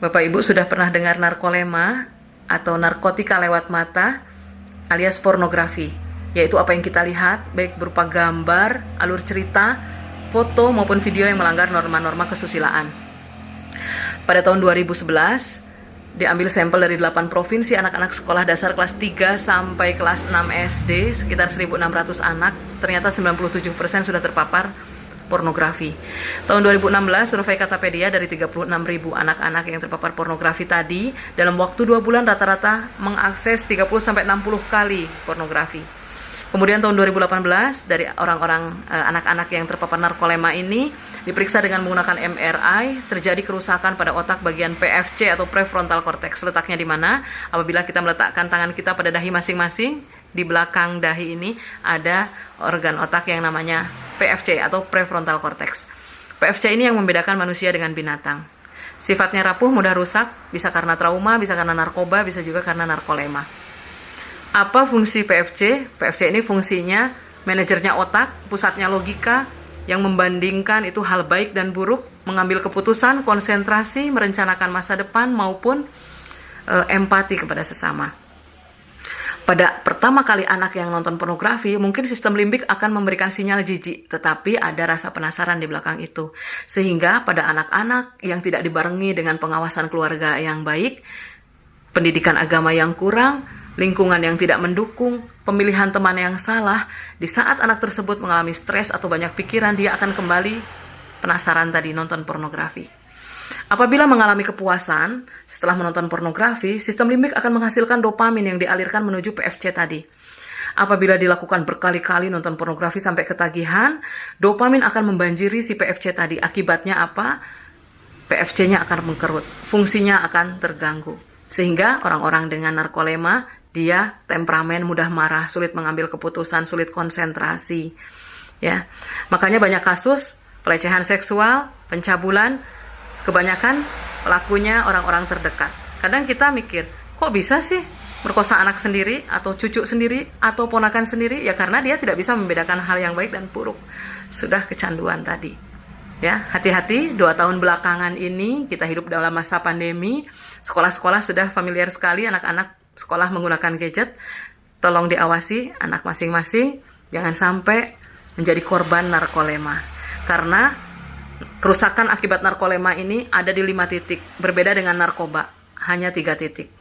Bapak Ibu sudah pernah dengar narkolema atau narkotika lewat mata alias pornografi, yaitu apa yang kita lihat baik berupa gambar, alur cerita, foto maupun video yang melanggar norma-norma kesusilaan. Pada tahun 2011, diambil sampel dari 8 provinsi anak-anak sekolah dasar kelas 3 sampai kelas 6 SD, sekitar 1.600 anak, ternyata 97% sudah terpapar pornografi. Tahun 2016, survei Katapedia dari 36 ribu anak-anak yang terpapar pornografi tadi, dalam waktu 2 bulan rata-rata mengakses 30-60 kali pornografi. Kemudian tahun 2018, dari orang-orang eh, anak-anak yang terpapar narkolema ini, diperiksa dengan menggunakan MRI, terjadi kerusakan pada otak bagian PFC atau prefrontal cortex. Letaknya di mana? Apabila kita meletakkan tangan kita pada dahi masing-masing, di belakang dahi ini ada organ otak yang namanya PFC atau prefrontal cortex. PFC ini yang membedakan manusia dengan binatang. Sifatnya rapuh, mudah rusak, bisa karena trauma, bisa karena narkoba, bisa juga karena narkolema. Apa fungsi PFC? PFC ini fungsinya manajernya otak, pusatnya logika, yang membandingkan itu hal baik dan buruk, mengambil keputusan, konsentrasi, merencanakan masa depan maupun e, empati kepada sesama pada pertama kali anak yang nonton pornografi, mungkin sistem limbik akan memberikan sinyal jijik, tetapi ada rasa penasaran di belakang itu. Sehingga pada anak-anak yang tidak dibarengi dengan pengawasan keluarga yang baik, pendidikan agama yang kurang, lingkungan yang tidak mendukung, pemilihan teman yang salah, di saat anak tersebut mengalami stres atau banyak pikiran, dia akan kembali penasaran tadi nonton pornografi. Apabila mengalami kepuasan setelah menonton pornografi, sistem limbik akan menghasilkan dopamin yang dialirkan menuju PFC tadi. Apabila dilakukan berkali-kali nonton pornografi sampai ketagihan, dopamin akan membanjiri si PFC tadi. Akibatnya apa? PFC-nya akan mengkerut, fungsinya akan terganggu. Sehingga orang-orang dengan narkolema, dia temperamen, mudah marah, sulit mengambil keputusan, sulit konsentrasi. Ya, makanya banyak kasus pelecehan seksual, pencabulan, kebanyakan pelakunya orang-orang terdekat. Kadang kita mikir, kok bisa sih merkosa anak sendiri atau cucu sendiri atau ponakan sendiri? Ya karena dia tidak bisa membedakan hal yang baik dan buruk. Sudah kecanduan tadi. Ya, hati-hati dua tahun belakangan ini kita hidup dalam masa pandemi. Sekolah-sekolah sudah familiar sekali anak-anak sekolah menggunakan gadget. Tolong diawasi anak masing-masing jangan sampai menjadi korban narkolema. Karena Kerusakan akibat narkolema ini ada di lima titik, berbeda dengan narkoba, hanya tiga titik.